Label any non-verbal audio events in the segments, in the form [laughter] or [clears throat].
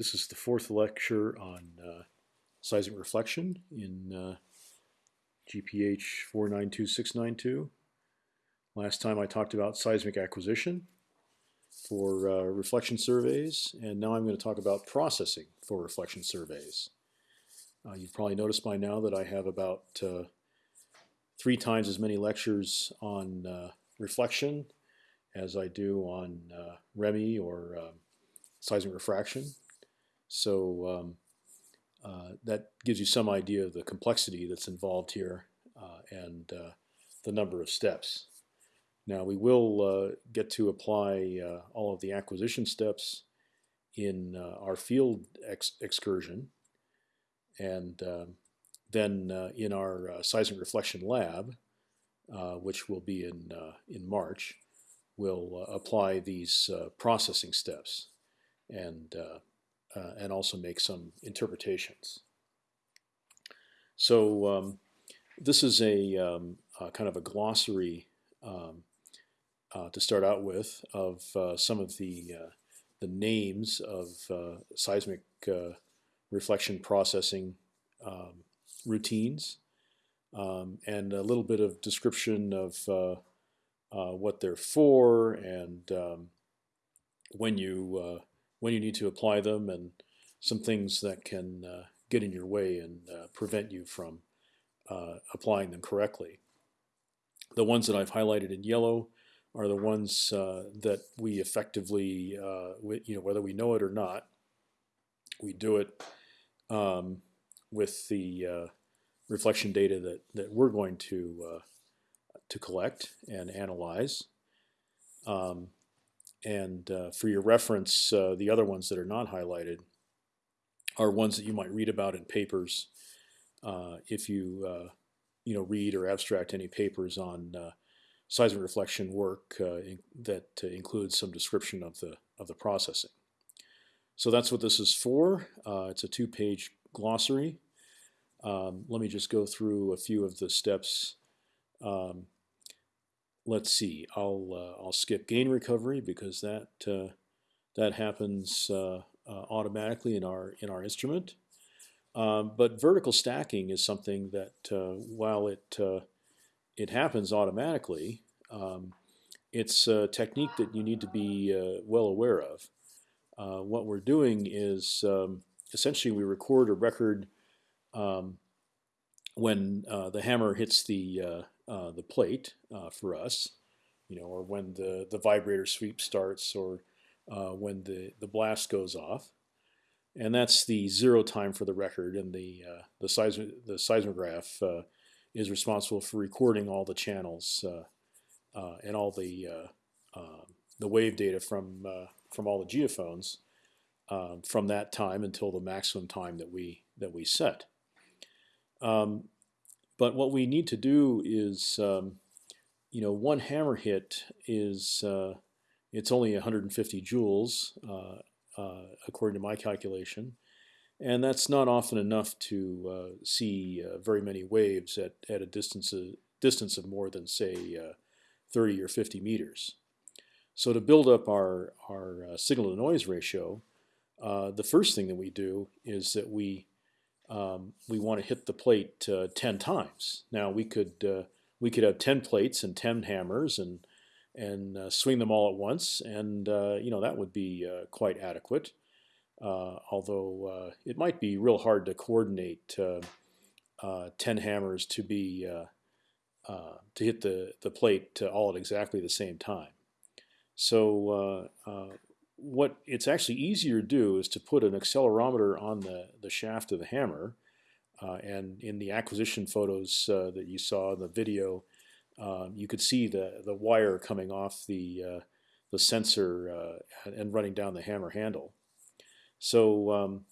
This is the fourth lecture on uh, seismic reflection in uh, GPH 492692. Last time I talked about seismic acquisition for uh, reflection surveys, and now I'm going to talk about processing for reflection surveys. Uh, you've probably noticed by now that I have about uh, three times as many lectures on uh, reflection as I do on ReMi or um, seismic refraction. So um, uh, that gives you some idea of the complexity that's involved here uh, and uh, the number of steps. Now we will uh, get to apply uh, all of the acquisition steps in our field ex excursion and um, then in our seismic reflection lab, which will be in, in March, we'll apply these processing steps and uh, and also make some interpretations. So um, this is a um, uh, kind of a glossary um, uh, to start out with of uh, some of the uh, the names of uh, seismic reflection processing um, routines um, and a little bit of description of what they're for and um, when you when you need to apply them, and some things that can uh, get in your way and uh, prevent you from uh, applying them correctly. The ones that I've highlighted in yellow are the ones uh, that we effectively, uh, we, you know, whether we know it or not, we do it um, with the reflection data that, that we're going to to collect and analyze. Um, and uh, for your reference, uh, the other ones that are not highlighted are ones that you might read about in papers uh, if you uh, you know read or abstract any papers on uh, seismic reflection work uh, in, that includes some description of the of the processing. So that's what this is for. it's a two-page glossary. Um, let me just go through a few of the steps um, let's see. I'll uh, I'll skip gain recovery because that uh, that happens uh, uh, automatically in our in our instrument. Um, but vertical stacking is something that uh, while it it happens automatically, um, it's a technique that you need to be well aware of. what we're doing is um, essentially we record a record um, when the hammer hits the uh, the plate uh, for us, you know, or when the, the vibrator sweep starts or uh, when the, the blast goes off. And that's the zero time for the record, and the the, seism the seismograph is responsible for recording all the channels and all the the wave data from from all the geophones um, from that time until the maximum time that we that we set. Um, but what we need to do is, um, you know, one hammer hit is uh, it's only 150 joules uh, uh, according to my calculation, and that's not often enough to uh, see uh, very many waves at, at a distance of, distance of more than say 30 or 50 meters. So to build up our our signal to noise ratio, the first thing that we do is that we um, we want to hit the plate uh, 10 times. Now we could uh, we could have 10 plates and 10 hammers and and uh, swing them all at once, and uh, you know that would be uh, quite adequate. Uh, although it might be real hard to coordinate 10 hammers to be to hit the the plate all at exactly the same time. So what it's actually easier to do is to put an accelerometer on the, the shaft of the hammer. Uh, and in the acquisition photos uh, that you saw in the video, um, you could see the, the wire coming off the, uh, the sensor uh, and running down the hammer handle. So um,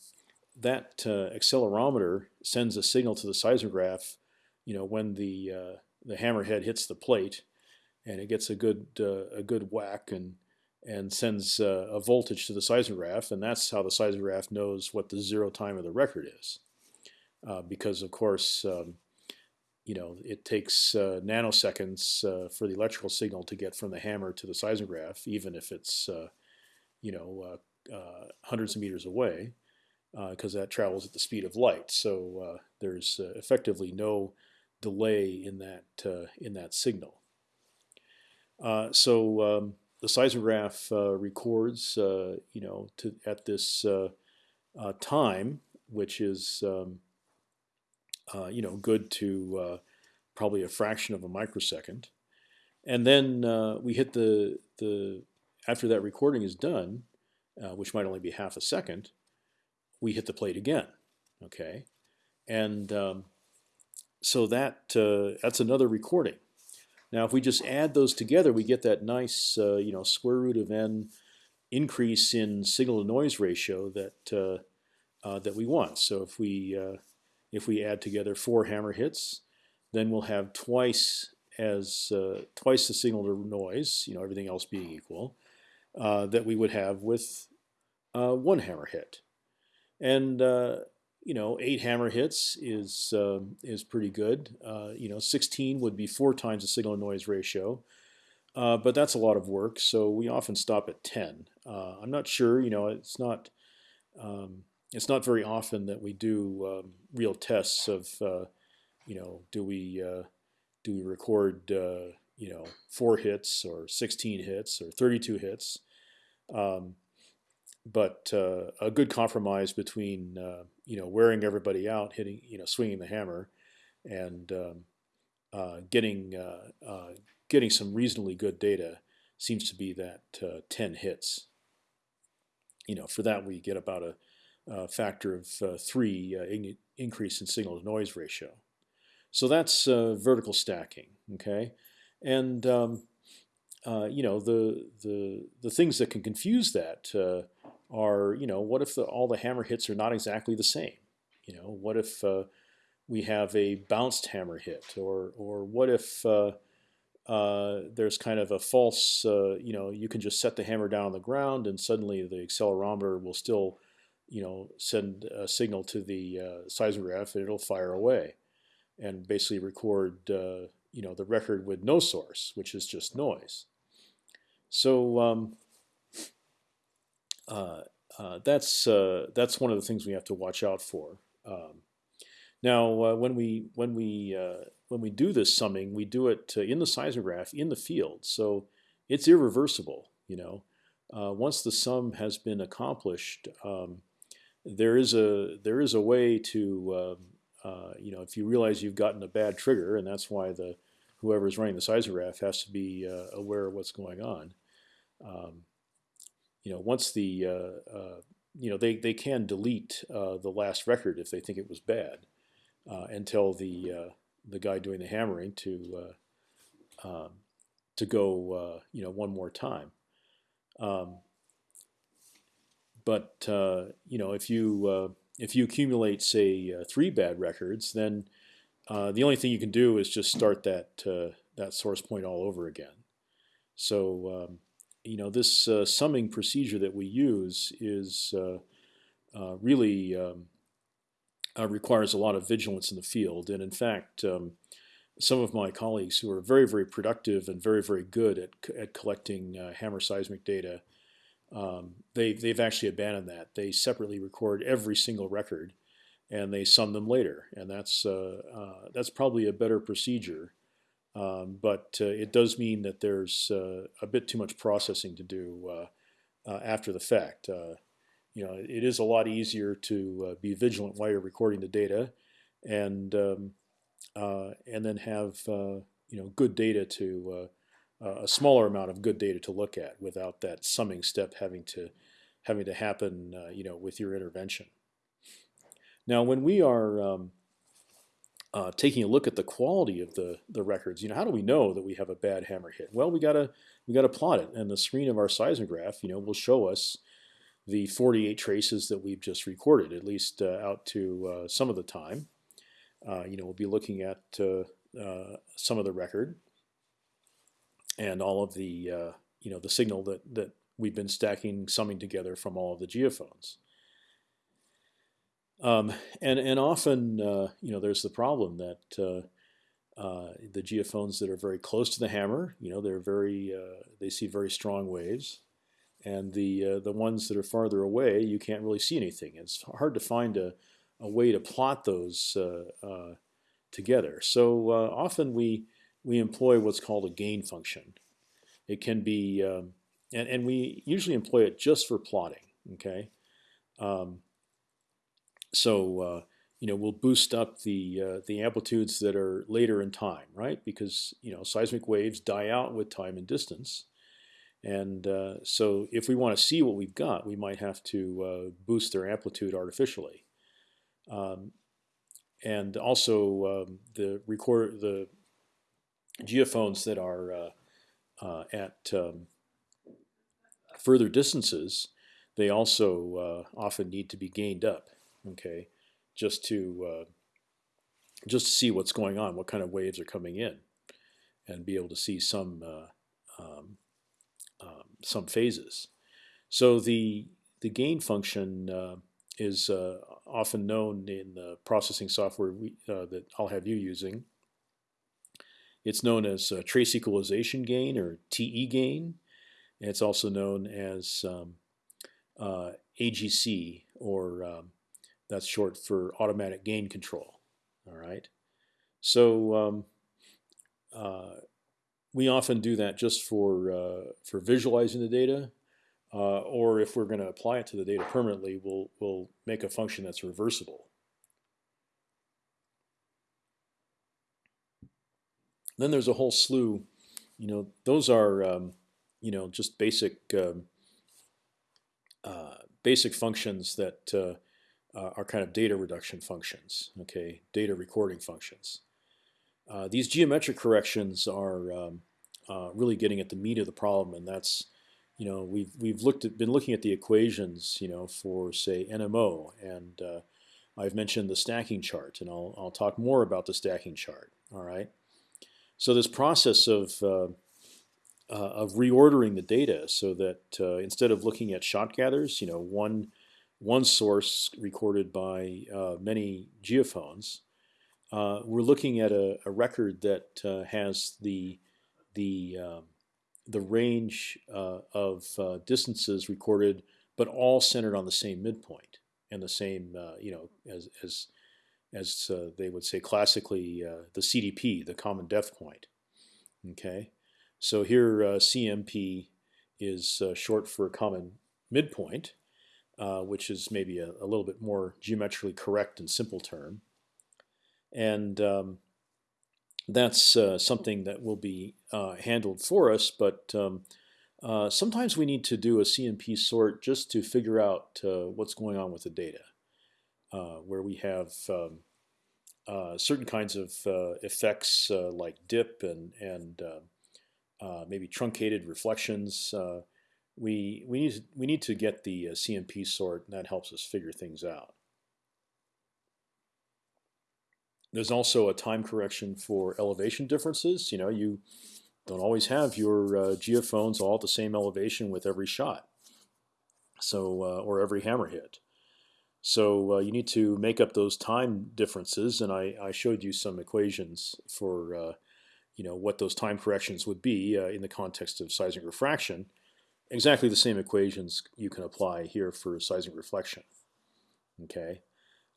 that uh, accelerometer sends a signal to the seismograph you know, when the, uh, the hammerhead hits the plate and it gets a good, a good whack and and sends uh, a voltage to the seismograph, and that's how the seismograph knows what the zero time of the record is. Uh, because of course, um, you know, it takes uh, nanoseconds uh, for the electrical signal to get from the hammer to the seismograph, even if it's, uh, you know, uh, hundreds of meters away because that travels at the speed of light. So there's effectively no delay in that in that signal. so um, the seismograph records, you know, to, at this time, which is um, you know good to probably a fraction of a microsecond. And then uh, we hit the the after that recording is done, uh, which might only be half a second, we hit the plate again. Okay, and um, so that uh, that's another recording. Now, if we just add those together, we get that nice, uh, you know, square root of n increase in signal to noise ratio that uh, uh, that we want. So if we if we add together four hammer hits, then we'll have twice as uh, twice the signal to noise, you know, everything else being equal, uh, that we would have with uh, one hammer hit. And uh, you know, eight hammer hits is um, is pretty good. Uh, you know, 16 would be four times the signal to noise ratio. Uh, but that's a lot of work, so we often stop at 10. I'm not sure, you know, it's not um, it's not very often that we do um, real tests of you know, do we uh, do we record uh, you know four hits or 16 hits or 32 hits? Um, but uh, a good compromise between uh, you know wearing everybody out, hitting you know swinging the hammer, and um, uh, getting uh, getting some reasonably good data seems to be that 10 hits. You know, for that we get about a, a factor of three in increase in signal to noise ratio. So that's uh, vertical stacking, okay? And um, uh, you know the the the things that can confuse that uh, are you know what if the, all the hammer hits are not exactly the same? You know what if uh, we have a bounced hammer hit, or or what if uh, uh, there's kind of a false you know you can just set the hammer down on the ground and suddenly the accelerometer will still you know send a signal to the seismograph and it'll fire away and basically record uh, you know the record with no source, which is just noise. So um, uh, uh, that's uh, that's one of the things we have to watch out for. Um, now, uh, when we when we uh, when we do this summing, we do it in the seismograph in the field, so it's irreversible. You know, once the sum has been accomplished, um, there is a there is a way to um, uh, you know, if you realize you've gotten a bad trigger, and that's why the whoever's running the seismograph has to be uh, aware of what's going on. Um, you know, once the uh, uh you know they they can delete uh, the last record if they think it was bad, and tell the the guy doing the hammering to um, to go you know one more time. Um, but you know, if you if you accumulate, say, three bad records, then uh, the only thing you can do is just start that uh, that source point all over again. So um, you know this uh, summing procedure that we use is uh, uh, really um, requires a lot of vigilance in the field, and in fact. Um, some of my colleagues who are very, very productive and very, very good at, at collecting hammer seismic data um, they they've actually abandoned that. They separately record every single record, and they sum them later, and that's uh, uh, that's probably a better procedure. Um, but uh, it does mean that there's uh, a bit too much processing to do uh, uh, after the fact. you know, it is a lot easier to be vigilant while you're recording the data, and um, and then have you know good data to a smaller amount of good data to look at without that summing step having to having to happen, uh, you know, with your intervention. Now, when we are um, uh, taking a look at the quality of the the records, you know, how do we know that we have a bad hammer hit? Well, we gotta we gotta plot it, and the screen of our seismograph, you know, will show us the 48 traces that we've just recorded, at least uh, out to uh, some of the time. Uh, you know, we'll be looking at uh, some of the record, and all of the uh, you know the signal that that we've been stacking, summing together from all of the geophones. Um, and and often uh, you know there's the problem that uh, uh, the geophones that are very close to the hammer, you know, they're very uh, they see very strong waves, and the uh, the ones that are farther away, you can't really see anything. It's hard to find a, a way to plot those together. So often we we employ what's called a gain function. It can be, um, and, and we usually employ it just for plotting. Okay, um, so uh, you know we'll boost up the uh, the amplitudes that are later in time, right? Because you know seismic waves die out with time and distance, and uh, so if we want to see what we've got, we might have to uh, boost their amplitude artificially. Um, and also um, the record the geophones that are uh, uh, at um, further distances, they also often need to be gained up. Okay, just to uh, just to see what's going on, what kind of waves are coming in, and be able to see some uh, um, um, some phases. So the the gain function uh, is uh, often known in the processing software we, uh, that I'll have you using. It's known as trace equalization gain or TE gain. It's also known as um, uh, AGC or um, that's short for automatic gain control. All right. So um, uh, we often do that just for uh, for visualizing the data, uh, or if we're going to apply it to the data permanently, we'll we'll make a function that's reversible. Then there's a whole slew, you know, those are um, you know just basic um, uh, basic functions that uh, are kind of data reduction functions. Okay, data recording functions. Uh, these geometric corrections are um, uh, really getting at the meat of the problem, and that's you know we've we've looked at been looking at the equations you know for say NMO, and uh, I've mentioned the stacking chart, and I'll I'll talk more about the stacking chart. All right, so this process of uh, uh, of reordering the data so that instead of looking at shot gathers, you know one one source recorded by many geophones. Uh, we're looking at a, a record that uh, has the the um, the range uh, of uh, distances recorded, but all centered on the same midpoint and the same uh, you know as as as uh, they would say classically the CDP, the common depth point. Okay, so here CMP is short for common midpoint, which is maybe a, a little bit more geometrically correct and simple term and um, that's uh, something that will be uh, handled for us. But um, uh, sometimes we need to do a CMP sort just to figure out uh, what's going on with the data, uh, where we have um, uh, certain kinds of effects like dip and and maybe truncated reflections. We we need we need to get the CMP sort, and that helps us figure things out. There's also a time correction for elevation differences. You know, you don't always have your uh, geophones all at the same elevation with every shot, so uh, or every hammer hit. So uh, you need to make up those time differences, and I, I showed you some equations for uh, you know what those time corrections would be uh, in the context of seismic refraction. Exactly the same equations you can apply here for seismic reflection. Okay.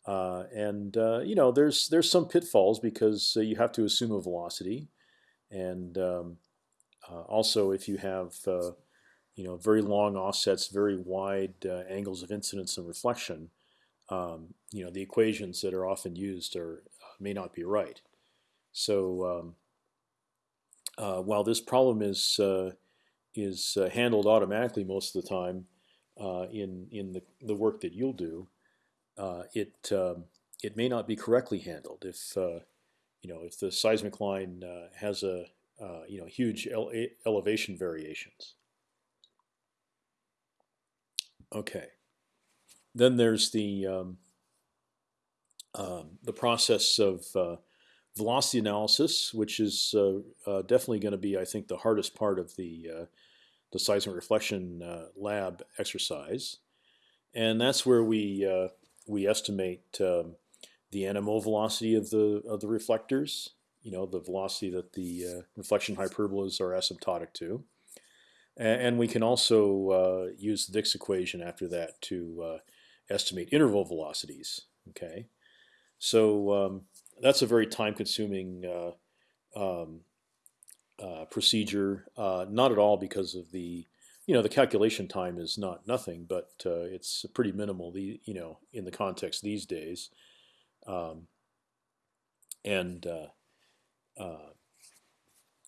Uh, and uh, you know, there's there's some pitfalls because uh, you have to assume a velocity, and um, uh, also if you have uh, you know very long offsets, very wide uh, angles of incidence and reflection, um, you know the equations that are often used are may not be right. So um, while this problem is is handled automatically most of the time in in the the work that you'll do uh, it um, it may not be correctly handled if uh, you know if the seismic line uh, has a uh, you know huge ele elevation variations. Okay, then there's the um, um, the process of uh, velocity analysis, which is uh, definitely going to be, I think, the hardest part of the the seismic reflection lab exercise, and that's where we we estimate um, the NMO velocity of the of the reflectors. You know, the velocity that the uh, reflection hyperbolas are asymptotic to. and we can also uh, use the Dix equation after that to uh, estimate interval velocities. Okay, so um, that's a very time-consuming uh, um, uh, procedure. Uh, not at all because of the, you know, the calculation time is not nothing, but it's pretty minimal. The you know in the context these days, um, and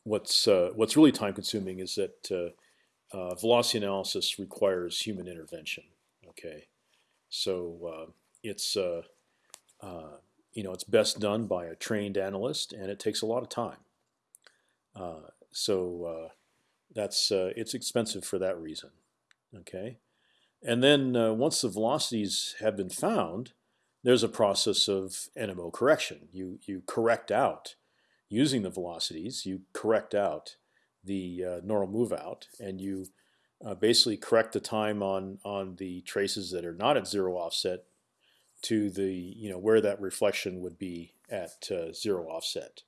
what's what's really time-consuming is that velocity analysis requires human intervention. Okay, so it's uh, you know it's best done by a trained analyst, and it takes a lot of time. Uh, so that's it's expensive for that reason. Okay, and then once the velocities have been found, there's a process of NMO correction. You you correct out using the velocities. You correct out the uh, normal move out, and you uh, basically correct the time on on the traces that are not at zero offset to the you know where that reflection would be at uh, zero offset.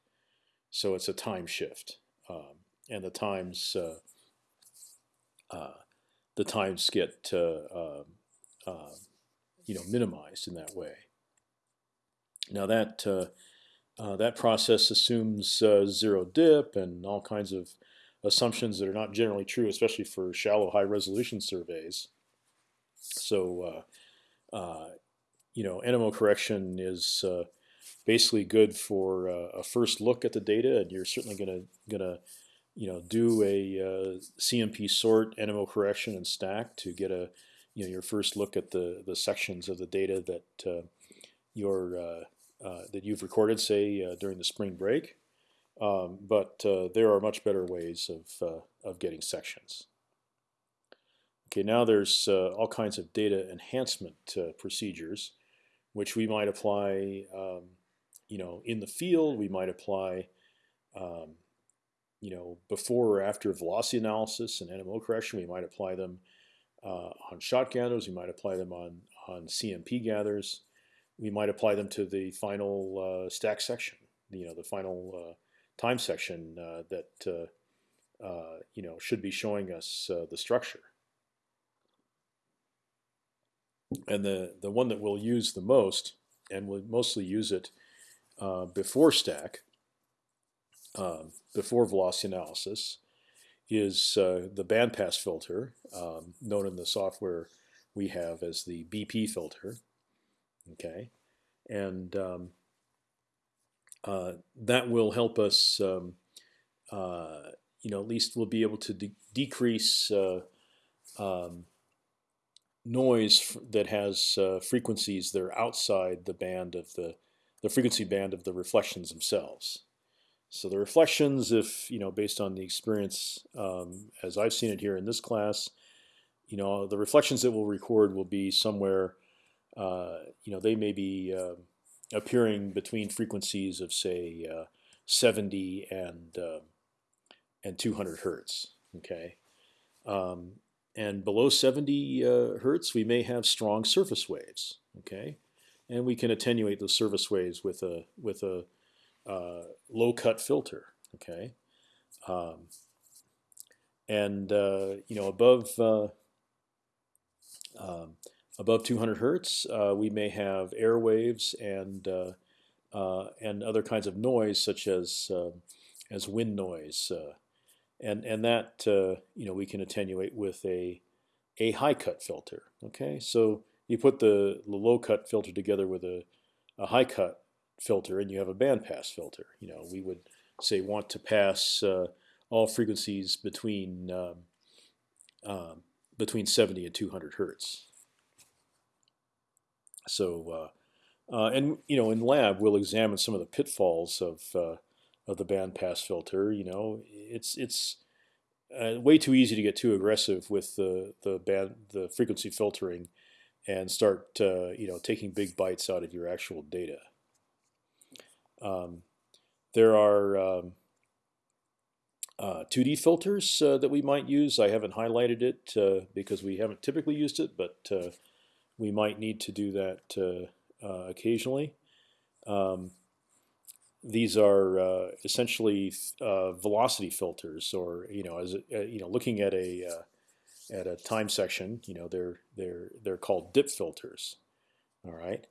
So it's a time shift, um, and the times uh, uh the times get uh, um, uh, you know minimized in that way. Now that that process assumes zero dip and all kinds of assumptions that are not generally true, especially for shallow high resolution surveys. So, uh, uh, you know, NMO correction is uh, basically good for uh, a first look at the data, and you're certainly going to gonna you know do a uh, CMP sort NMO correction and stack to get a you know your first look at the the sections of the data that uh, your that you've recorded, say during the spring break. Um, but uh, there are much better ways of, uh, of getting sections. Okay, now there's uh, all kinds of data enhancement uh, procedures, which we might apply, um, you know, in the field. We might apply, um, you know, before or after velocity analysis and NMO correction. We might apply them uh, on shot gathers. We might apply them on on CMP gathers. We might apply them to the final uh, stack section. You know, the final time section uh, that uh, uh, you know should be showing us the structure. And the the one that we'll use the most, and we'll mostly use it before stack, um, before velocity analysis, is uh, the bandpass filter, um, known in the software we have as the BP filter. Okay, and um, uh, that will help us, um, uh, you know, at least we'll be able to de decrease uh, um, noise that has uh, frequencies that are outside the band of the the frequency band of the reflections themselves. So the reflections, if you know, based on the experience um, as I've seen it here in this class, you know, the reflections that we'll record will be somewhere, uh, you know, they may be uh, appearing between frequencies of say uh, 70 and uh, and 200 hertz. Okay, um, and below 70 uh, hertz, we may have strong surface waves. Okay, and we can attenuate those surface waves with a with a uh, low cut filter. Okay, um, and uh, you know above. Uh, um, above 200 hertz, uh, we may have air waves and uh, and other kinds of noise such as as wind noise, and and that you know we can attenuate with a a high cut filter. Okay, so you put the, the low cut filter together with a, a high cut filter, and you have a bandpass filter. You know, we would say want to pass uh, all frequencies between um, um, between 70 and 200 hertz. So, uh, uh, and you know, in lab we'll examine some of the pitfalls of uh, of the bandpass filter. You know, it's it's uh, way too easy to get too aggressive with the the band the frequency filtering, and start uh, you know taking big bites out of your actual data. Um, there are um, uh, 2D filters uh, that we might use. I haven't highlighted it uh, because we haven't typically used it, but uh, we might need to do that occasionally. Um, these are uh, essentially uh, velocity filters, or you know, as a, you know, looking at a at a time section, you know, they're they're they're called dip filters. All right.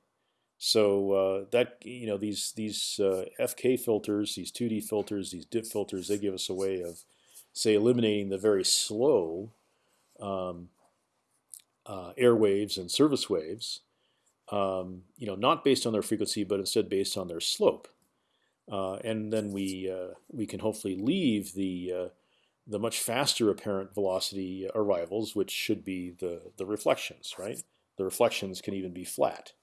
So uh, that you know these these uh, FK filters, these 2D filters, these dip filters, they give us a way of, say, eliminating the very slow um, uh, air waves and surface waves. Um, you know, not based on their frequency, but instead based on their slope. Uh, and then we uh, we can hopefully leave the uh, the much faster apparent velocity arrivals, which should be the the reflections, right? The reflections can even be flat.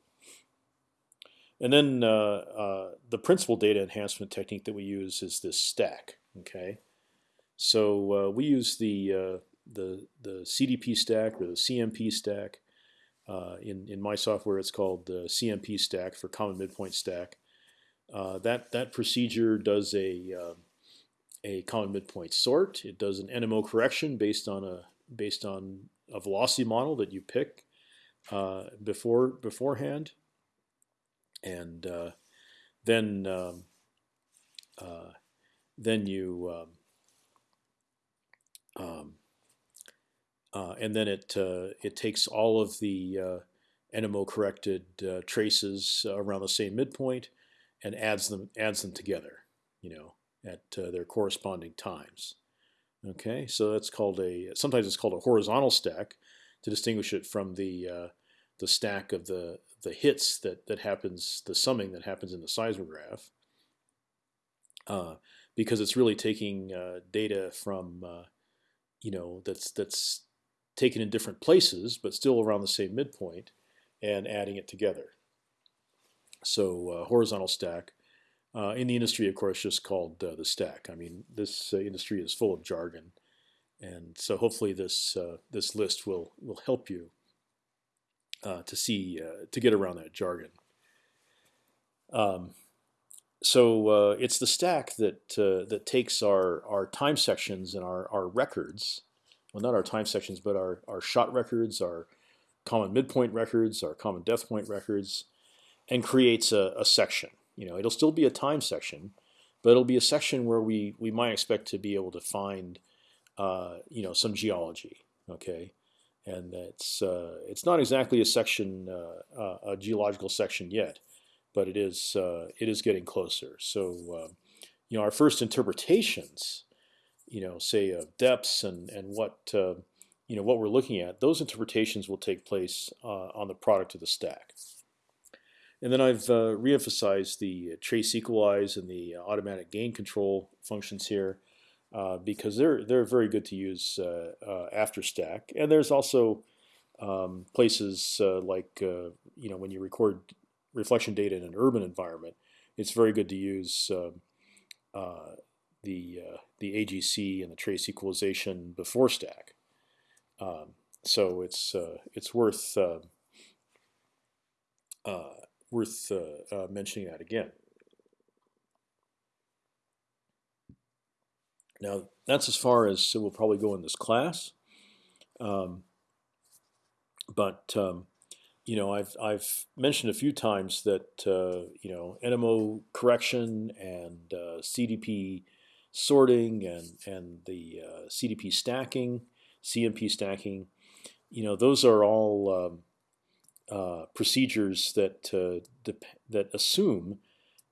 And then uh, uh, the principal data enhancement technique that we use is this stack. Okay, so uh, we use the the the CDP stack or the CMP stack. In in my software, it's called the CMP stack for common midpoint stack. Uh, that that procedure does a a common midpoint sort. It does an NMO correction based on a based on a velocity model that you pick before beforehand and uh, then um, uh, then you um, um uh, and then it uh, it takes all of the uh, NMO corrected uh, traces around the same midpoint and adds them adds them together, you know, at their corresponding times. Okay, so that's called a sometimes it's called a horizontal stack to distinguish it from the the stack of the the hits that that happens, the summing that happens in the seismograph, uh, because it's really taking uh, data from, uh, you know, that's that's taken in different places, but still around the same midpoint, and adding it together. So uh, horizontal stack. Uh, in the industry, of course, just called uh, the stack. I mean, this industry is full of jargon, and so hopefully this this list will will help you to see to get around that jargon. Um, so uh, it's the stack that uh, that takes our our time sections and our our records, well not our time sections but our our shot records, our common midpoint records, our common depth point records, and creates a, a section. You know, it'll still be a time section, but it'll be a section where we we might expect to be able to find uh, you know some geology. Okay, and it's uh, it's not exactly a section, uh, uh, a geological section yet, but it is it is getting closer. So you know our first interpretations, you know, say of depths and and what you know what we're looking at, those interpretations will take place on the product of the stack. And then I've uh, reemphasized the trace equalize and the automatic gain control functions here. Uh, because they're they're very good to use uh, uh, after stack. And there's also um, places like you know when you record reflection data in an urban environment, it's very good to use um, the the AGC and the trace equalization before stack. Um, so it's it's worth worth mentioning that again. Now that's as far as we'll probably go in this class. Um, but um, you know, I've I've mentioned a few times that uh, you know NMO correction and uh, CDP sorting and and the uh, CDP stacking, CMP stacking, you know, those are all um, uh, procedures that uh, that assume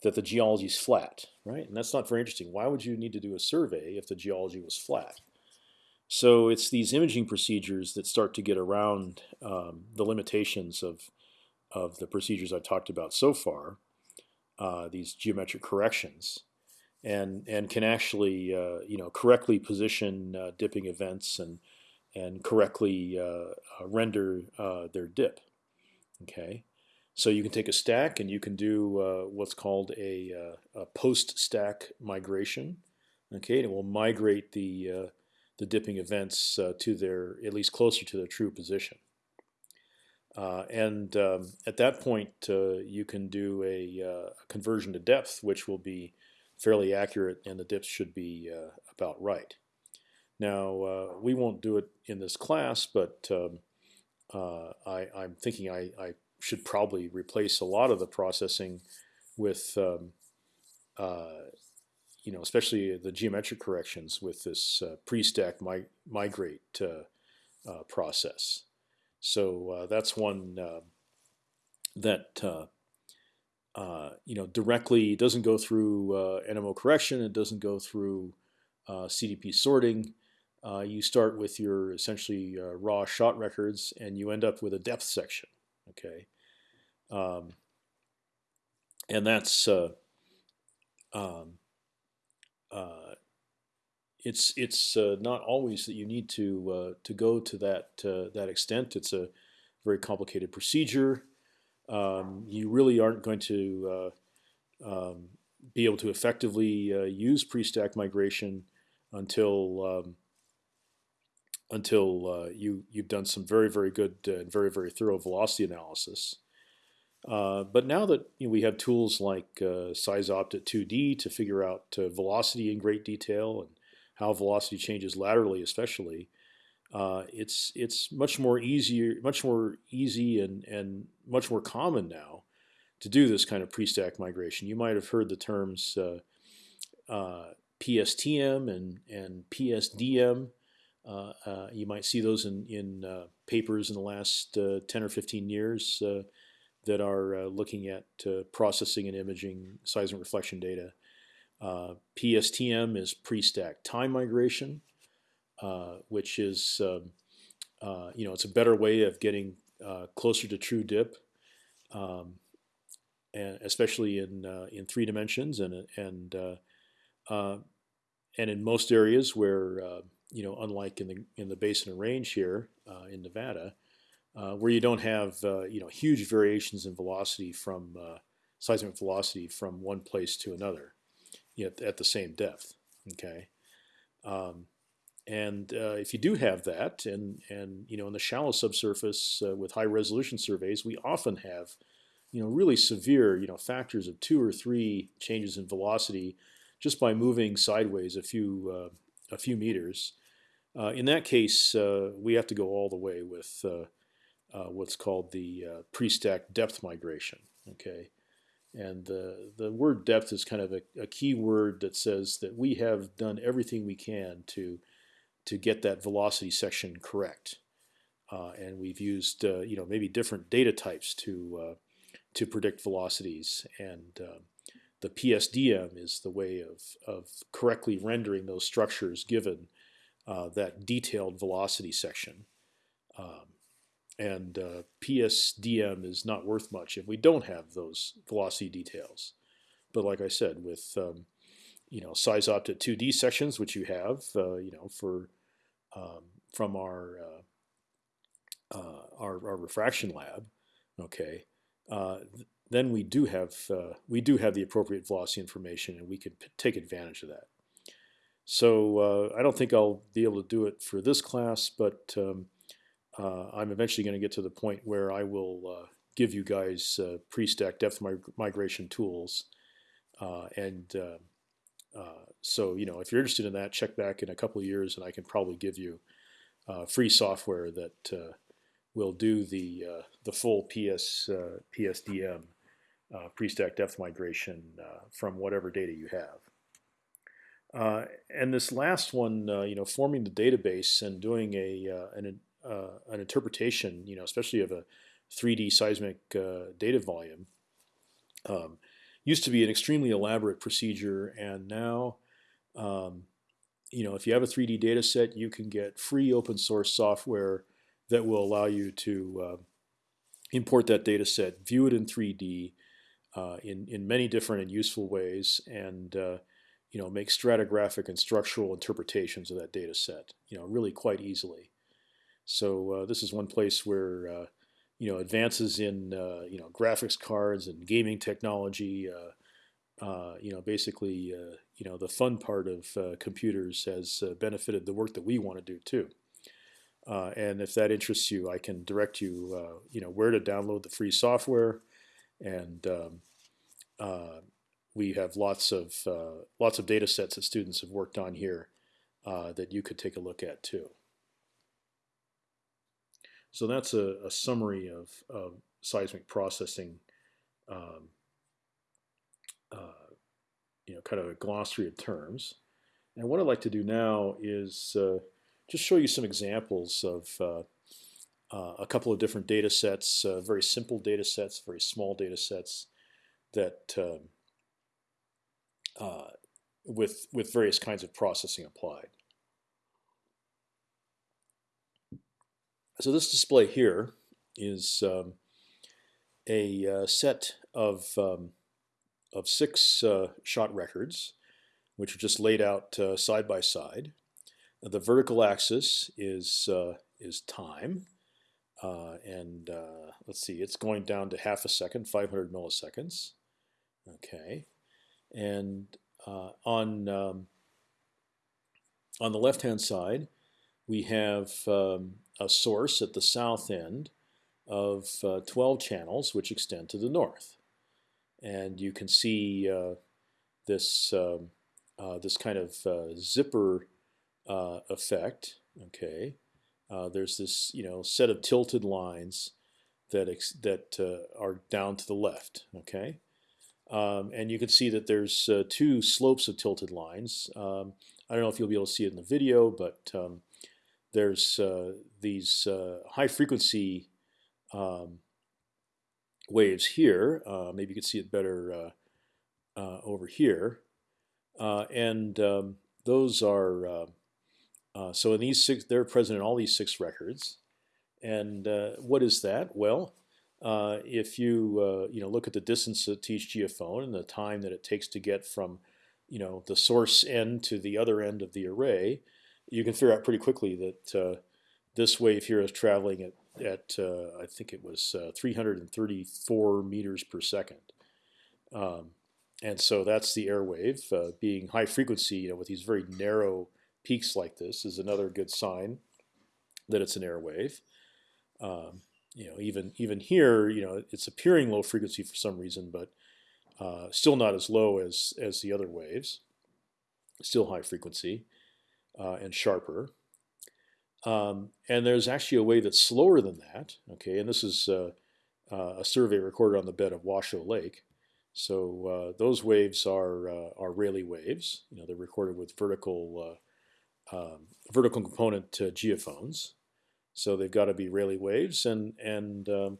that the geology is flat, right? And that's not very interesting. Why would you need to do a survey if the geology was flat? So it's these imaging procedures that start to get around um, the limitations of of the procedures I've talked about so far, uh, these geometric corrections, and and can actually uh, you know correctly position uh, dipping events and and correctly uh, uh, render their dip. Okay, so you can take a stack and you can do uh, what's called a, uh, a post-stack migration. Okay, and it will migrate the uh, the dipping events uh, to their at least closer to their true position. Uh, and um, at that point, uh, you can do a, a, conversion to depth, which will be fairly accurate, and the dips should be about right. Now, we won't do it in this class, but um, I, am thinking I, I should probably replace a lot of the processing with um, you know, especially the geometric corrections with this pre-stack mi migrate process. So that's one that uh, you know directly doesn't go through uh, NMO correction. It doesn't go through uh, CDP sorting. Uh, you start with your essentially uh, raw shot records, and you end up with a depth section. Okay, um, and that's um, it's it's not always that you need to to go to that that extent. It's a very complicated procedure um, you really aren't going to uh, um, be able to effectively uh, use pre-stack migration until um, until uh, you you've done some very very good and very very thorough velocity analysis. Uh, but now that you know, we have tools like uh, SeisOpt 2D to figure out uh, velocity in great detail and how velocity changes laterally, especially, uh, it's it's much more easier, much more easy and and much more common now to do this kind of pre-stack migration. You might have heard the terms uh, uh, PSTM and and PSDM. Uh, uh, you might see those in in uh, papers in the last 10 or 15 years that are looking at processing and imaging seismic reflection data. PSTM is pre-stack time migration. Uh, which is um, uh, you know it's a better way of getting uh, closer to true dip, um, and especially in in three dimensions and and and in most areas where you know unlike in the in the basin and range here in Nevada, uh, where you don't have uh, you know huge variations in velocity from uh, seismic velocity from one place to another, yet at the same depth. Okay, um, and uh, if you do have that, and and you know in the shallow subsurface uh, with high resolution surveys, we often have, you know, really severe, you know, factors of two or three changes in velocity, just by moving sideways a few uh, a few meters. Uh, in that case, uh, we have to go all the way with uh, what's called the pre-stack depth migration. Okay, and the the word depth is kind of a, a key word that says that we have done everything we can to to get that velocity section correct. Uh, and we've used uh, you know maybe different data types to uh, to predict velocities, and um, the PSDM is the way of of correctly rendering those structures given uh, that detailed velocity section. Um, and uh, PSDM is not worth much if we don't have those velocity details. But like I said, with um, you know SeisOpt 2D sections, which you have, uh, you know for um, from our, uh, uh, our, our refraction lab, okay, uh, then we do have we do have the appropriate velocity information, and we can take advantage of that. So I don't think I'll be able to do it for this class, but um, I'm eventually going to get to the point where I will give you guys pre-stack depth mig migration tools, and uh, so you know, if you're interested in that, check back in a couple of years, and I can probably give you uh, free software that uh, will do the uh, the full PS uh, PSDM Uh, pre-stack depth migration uh, from whatever data you have. Uh, and this last one, you know, forming the database and doing a an an interpretation, you know, especially of a 3D seismic data volume. Um, used to be an extremely elaborate procedure, and now, um, you know, if you have a 3D data set, you can get free open source software that will allow you to uh, import that data set, view it in 3D uh, in in many different and useful ways, and uh, you know, make stratigraphic and structural interpretations of that data set, you know, really quite easily. So uh, this is one place where uh, you know advances in uh, you know graphics cards and gaming technology. You know, basically, you know, the fun part of computers has benefited the work that we want to do too. And if that interests you, I can direct you, you know, where to download the free software, and um, uh, we have lots of lots of data sets that students have worked on here that you could take a look at too. So that's a, a summary of, of, seismic processing um, uh, you know, kind of a glossary of terms. And what I'd like to do now is uh, just show you some examples of uh, a couple of different data sets, uh, very simple data sets, very small data sets that um, uh, with with various kinds of processing applied. So this display here is um, a uh, set of um, of six uh, shot records, which are just laid out uh, side by side. The vertical axis is is time, uh, and uh, let's see, it's going down to half a second, 500 milliseconds. Okay, and uh, on um, on the left hand side, we have um, a source at the south end of 12 channels which extend to the north and you can see uh, this um, uh, this kind of uh, zipper uh, effect. Okay, uh, there's this you know set of tilted lines that that uh, are down to the left. Okay, um, and you can see that there's two slopes of tilted lines. Um, I don't know if you'll be able to see it in the video, but um, there's these high frequency um, waves here. Uh, maybe you can see it better uh, uh, over here. Uh, and um, those are so in these six, they're present in all these six records. And what is that? Well, if you you know look at the distance to each geophone and the time that it takes to get from you know the source end to the other end of the array, you can figure out pretty quickly that uh, this wave here is traveling at at uh, I think it was uh, 334 meters per second. Um, and so that's the air wave uh, being high frequency, you know, with these very narrow peaks like this is another good sign that it's an air wave. Um, you know, even even here, you know, it's appearing low frequency for some reason, but uh, still not as low as as the other waves. Still high frequency uh, and sharper. Um, and there's actually a wave that's slower than that. Okay, and this is uh, uh, a survey recorded on the bed of Washoe Lake. So uh, those waves are uh, are Rayleigh waves. You know, they're recorded with vertical um, vertical component to geophones. So they've got to be Rayleigh waves, and and um,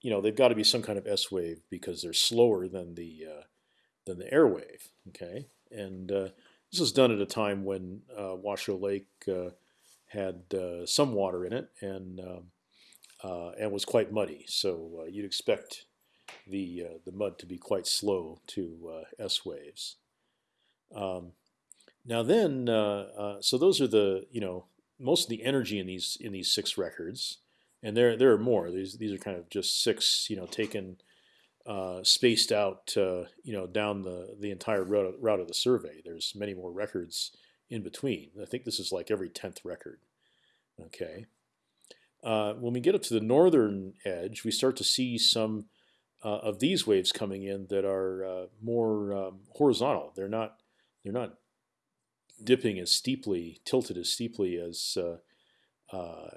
you know they've got to be some kind of S wave because they're slower than the uh, than the air wave. Okay, and this was done at a time when Washoe Lake had uh, some water in it and um, uh, and was quite muddy. So uh, you'd expect the uh, the mud to be quite slow to uh, S waves. Um, now then, so those are the you know most of the energy in these in these six records, and there there are more. These these are kind of just six you know taken. Uh, spaced out, uh, you know, down the the entire route, route of the survey. There's many more records in between. I think this is like every tenth record. Okay. Uh, when we get up to the northern edge, we start to see some uh, of these waves coming in that are uh, more um, horizontal. They're not they're not dipping as steeply, tilted as steeply as uh, uh,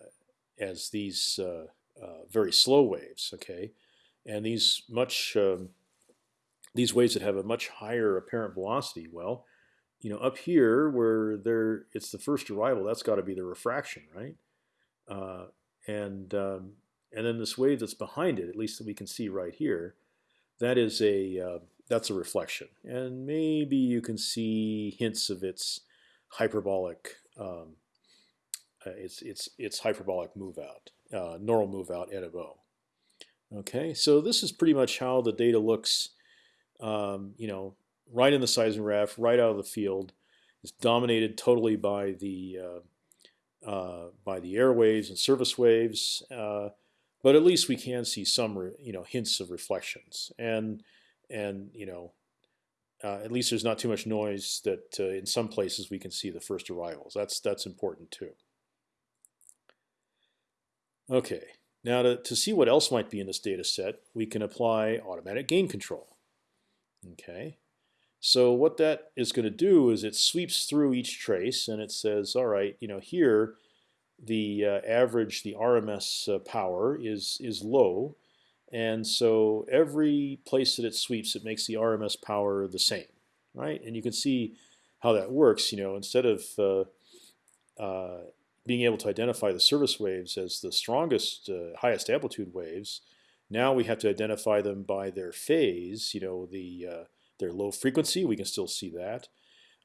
as these uh, very slow waves. Okay, and these much um, these waves that have a much higher apparent velocity. Well, you know, up here where there it's the first arrival, that's got to be the refraction, right? Uh, and um, and then this wave that's behind it, at least that we can see right here, that is a uh, that's a reflection, and maybe you can see hints of its hyperbolic um, uh, its its its hyperbolic move out, uh, normal move out at a bow. Okay, so this is pretty much how the data looks. Um, you know, right in the seismograph, right out of the field. It's dominated totally by the uh, uh, by the airwaves and surface waves, uh, but at least we can see some you know hints of reflections, and and you know uh, at least there's not too much noise that uh, in some places we can see the first arrivals. That's that's important too. Okay, now to, to see what else might be in this data set, we can apply automatic gain control. Okay, so what that is going to do is it sweeps through each trace and it says, all right, you know, here the uh, average, the RMS uh, power is is low, and so every place that it sweeps, it makes the RMS power the same. right? And you can see how that works. You know, instead of uh, uh, being able to identify the surface waves as the strongest, uh, highest amplitude waves, now we have to identify them by their phase. You know, the uh, their low frequency. We can still see that,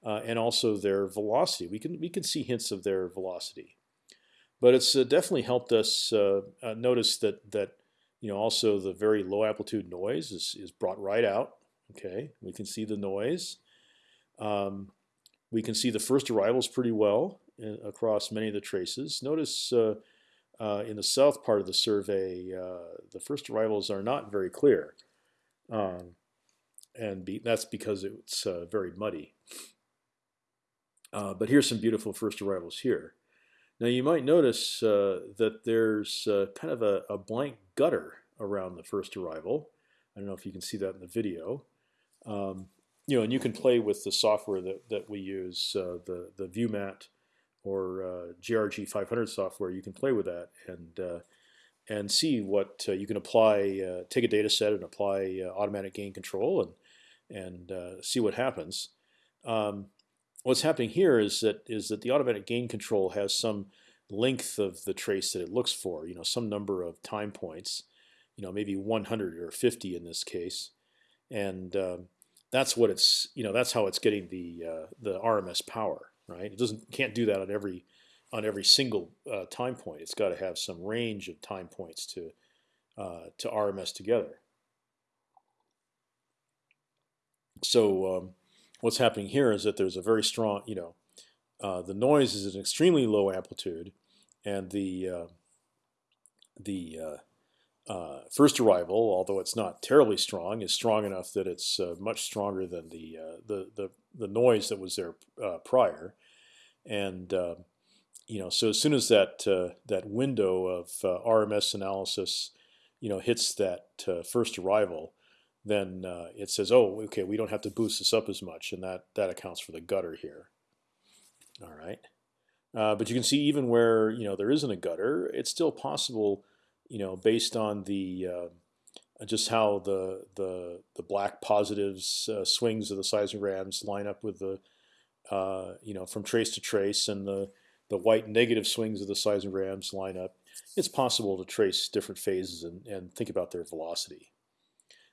uh, and also their velocity. We can we can see hints of their velocity, but it's uh, definitely helped us notice that that you know also the very low amplitude noise is is brought right out. Okay, we can see the noise. Um, we can see the first arrivals pretty well in, across many of the traces. Notice uh, uh, in the south part of the survey, uh, the first arrivals are not very clear, um, and be, that's because it's uh, very muddy. Uh, but here's some beautiful first arrivals here. Now you might notice uh, that there's kind of a, a, blank gutter around the first arrival. I don't know if you can see that in the video. Um, you know, and you can play with the software that, that we use, uh, the the ViewMat or uh, GRG 500 software. You can play with that and uh, and see what uh, you can apply. Uh, take a data set and apply uh, automatic gain control and and see what happens. Um, what's happening here is that is that the automatic gain control has some length of the trace that it looks for. You know, some number of time points. You know, maybe 100 or 50 in this case, and um, that's what it's you know that's how it's getting the uh, the RMS power, right? It doesn't can't do that on every on every single uh, time point. It's got to have some range of time points to uh, to RMS together. So um, what's happening here is that there's a very strong, you know, uh, the noise is an extremely low amplitude, and the uh, the uh, uh, first arrival, although it's not terribly strong, is strong enough that it's uh, much stronger than the, uh, the, the the noise that was there prior, and you know so as soon as that that window of RMS analysis, you know, hits that first arrival, then it says, oh, okay, we don't have to boost this up as much, and that that accounts for the gutter here. All right, but you can see even where you know there isn't a gutter, it's still possible you know, based on the uh, just how the the the black positives uh, swings of the seismograms line up with the uh, you know from trace to trace, and the the white negative swings of the seismograms line up. It's possible to trace different phases and, and think about their velocity.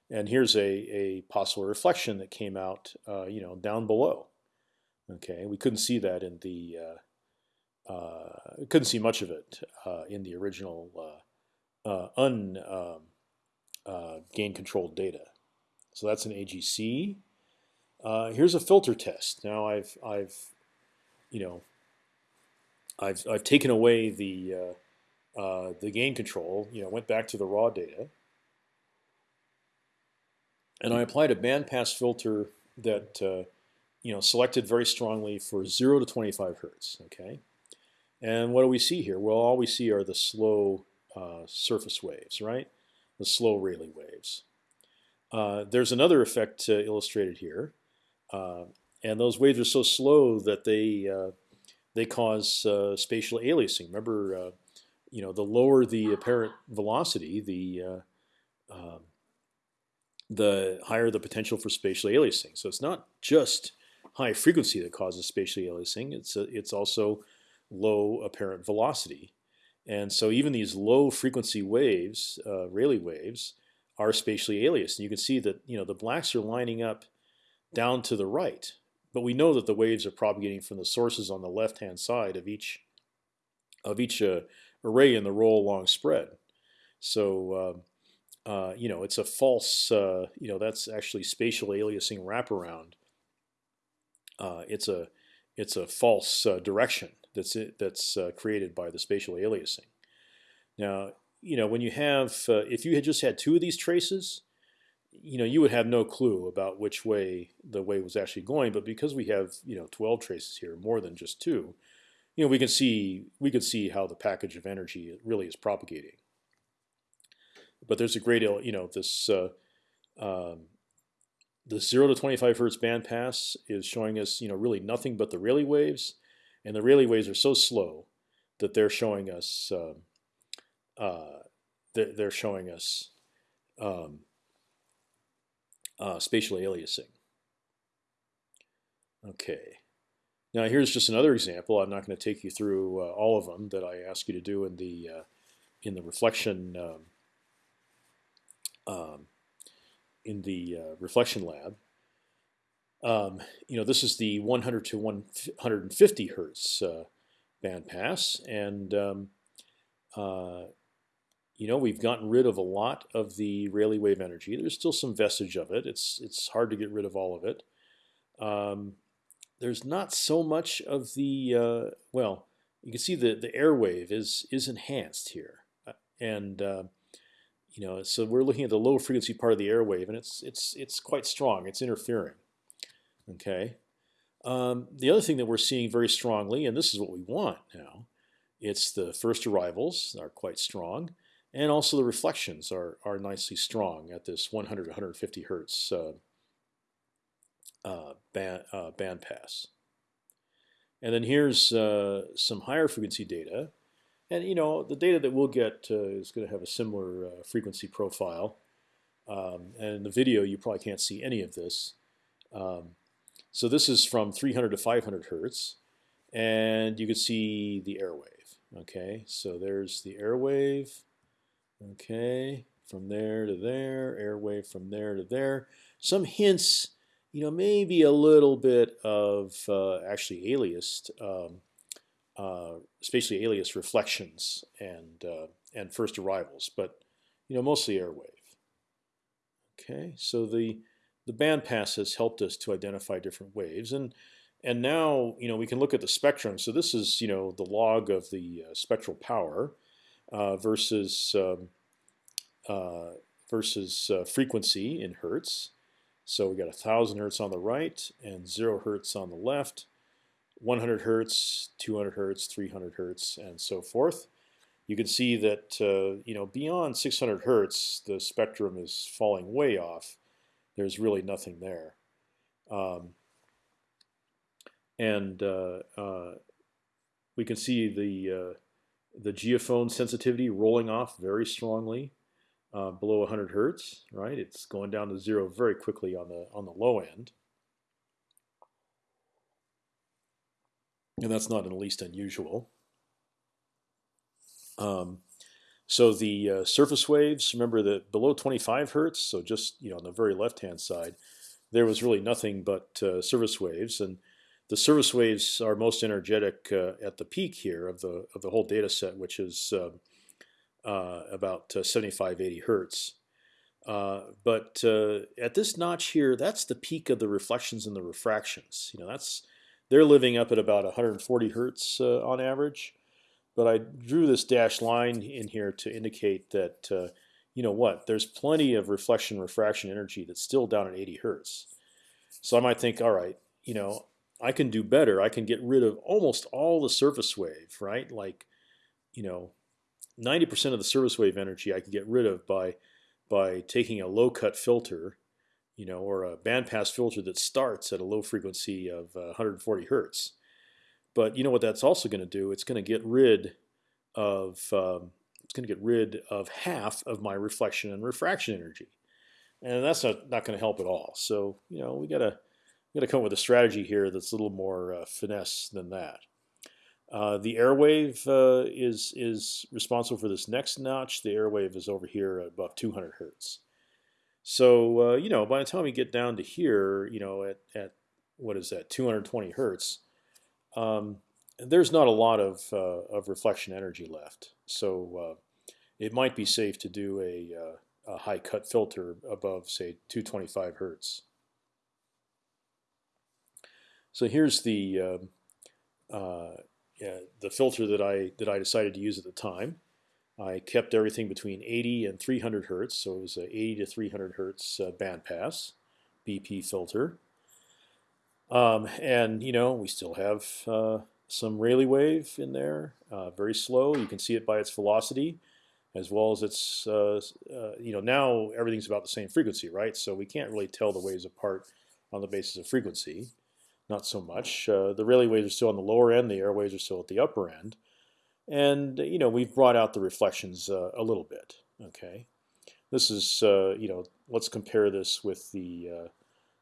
And here's a, a possible reflection that came out, uh, you know, down below. Okay, we couldn't see that in the, uh, uh, couldn't see much of it uh, in the original uh, uh, un um, gain controlled data. So that's an AGC. Here's a filter test. Now I've I've you know I've I've taken away the the gain control. You know went back to the raw data, and I applied a bandpass filter that uh, you know selected very strongly for zero to 25 hertz. Okay, and what do we see here? Well, all we see are the slow uh, surface waves, right? The slow Rayleigh waves. Uh, there's another effect uh, illustrated here, uh, and those waves are so slow that they uh, they cause spatial aliasing. Remember, you know, the lower the apparent velocity, the um, the higher the potential for spatial aliasing. So it's not just high frequency that causes spatial aliasing. It's a, it's also low apparent velocity and so even these low frequency waves, uh, Rayleigh waves, are spatially aliased. And you can see that you know the blacks are lining up down to the right, but we know that the waves are propagating from the sources on the left-hand side of each of each uh, array in the roll along spread. So uh, uh, you know it's a false. Uh, you know that's actually spatial aliasing wraparound. Uh, it's a it's a false uh, direction that's it, that's uh, created by the spatial aliasing. Now, you know, when you have, uh, if you had just had two of these traces, you know, you would have no clue about which way the wave was actually going. But because we have, you know, 12 traces here, more than just two, you know, we can see we can see how the package of energy really is propagating. But there's a great, deal, you know, this uh, um, the zero to 25 hertz bandpass is showing us, you know, really nothing but the Rayleigh waves and the Rayleigh waves are so slow that they're showing us um, uh, they're, they're, showing us um, uh, spatial aliasing. Okay. Now here's just another example. I'm not going to take you through uh, all of them that I ask you to do in the uh, in the reflection um, um, in the uh, reflection lab. Um, you know, this is the 100 to 150 hertz uh, bandpass, and um, uh, you know we've gotten rid of a lot of the Rayleigh wave energy. There's still some vestige of it. It's it's hard to get rid of all of it. Um, there's not so much of the uh, well. You can see the the airwave is is enhanced here, uh, and uh, you know so we're looking at the low frequency part of the airwave, and it's it's it's quite strong. It's interfering. Okay. Um, the other thing that we're seeing very strongly, and this is what we want now, it's the first arrivals are quite strong, and also the reflections are are nicely strong at this 100 150 hertz uh, uh, band uh, band pass. And then here's uh, some higher frequency data, and you know the data that we'll get uh, is going to have a similar uh, frequency profile. Um, and in the video, you probably can't see any of this. Um, so this is from 300 to 500 hertz, and you can see the airwave. Okay, so there's the airwave. Okay, from there to there, airwave from there to there. Some hints, you know, maybe a little bit of uh, actually aliased, um, spatially alias reflections and uh, and first arrivals, but you know, mostly airwave. Okay, so the the bandpass has helped us to identify different waves, and and now you know we can look at the spectrum. So this is you know the log of the uh, spectral power uh, versus um, uh, versus uh, frequency in hertz. So we got a thousand hertz on the right and zero hertz on the left, 100 hertz, 200 hertz, 300 hertz, and so forth. You can see that uh, you know beyond 600 hertz, the spectrum is falling way off there's really nothing there. Um, and uh, uh, we can see the uh, the geophone sensitivity rolling off very strongly uh, below 100 hertz. Right, it's going down to zero very quickly on the on the low end, and that's not in the least unusual. Um, so the uh, surface waves, remember that below 25 hertz, so just you know on the very left-hand side, there was really nothing but uh, surface waves, and the surface waves are most energetic uh, at the peak here of the of the whole data set, which is um, uh, about uh, 75, 80 hertz. Uh, but at this notch here, that's the peak of the reflections and the refractions. You know, that's they're living up at about 140 hertz on average. But I drew this dashed line in here to indicate that uh, you know what, there's plenty of reflection refraction energy that's still down at 80 hertz. So I might think, all right, you know, I can do better. I can get rid of almost all the surface wave, right? Like, you know, 90% of the surface wave energy I can get rid of by by taking a low cut filter, you know, or a bandpass filter that starts at a low frequency of uh, 140 hertz. But you know what that's also going to do? It's going to get rid of um, it's going to get rid of half of my reflection and refraction energy, and that's not not going to help at all. So you know we gotta we gotta come up with a strategy here that's a little more uh, finesse than that. Uh, the airwave uh, is is responsible for this next notch. The airwave is over here above 200 hertz. So uh, you know by the time we get down to here, you know at at what is that 220 hertz, um, there's not a lot of uh, of reflection energy left. So uh, it might be safe to do a, uh, a high cut filter above say 225 hertz. So here's the um, uh, yeah, the filter that I that I decided to use at the time. I kept everything between 80 and 300 hertz, so it was a 80 to 300 hertz uh, bandpass BP filter. Um, and you know we still have uh, some Rayleigh wave in there, uh, very slow. You can see it by its velocity, as well as its uh, uh, you know now everything's about the same frequency, right? So we can't really tell the waves apart on the basis of frequency, not so much. Uh, the Rayleigh waves are still on the lower end, the air waves are still at the upper end, and you know we've brought out the reflections uh, a little bit. Okay, this is you know let's compare this with the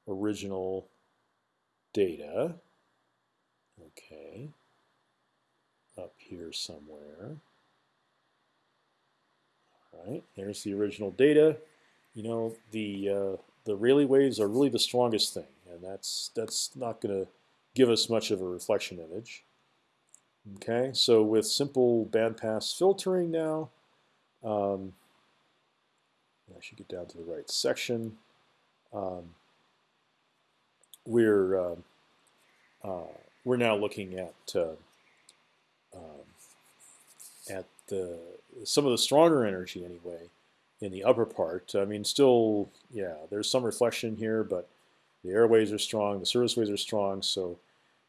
original data. Okay, up here somewhere. All right, there's the original data. You know the uh, the Rayleigh waves are really the strongest thing, and that's that's not going to give us much of a reflection image. Okay, so with simple bandpass filtering now, um, I should get down to the right section. Um, we're uh, uh, we're now looking at uh, um, at the some of the stronger energy anyway in the upper part. I mean, still, yeah, there's some reflection here, but the airways are strong, the surface waves are strong, so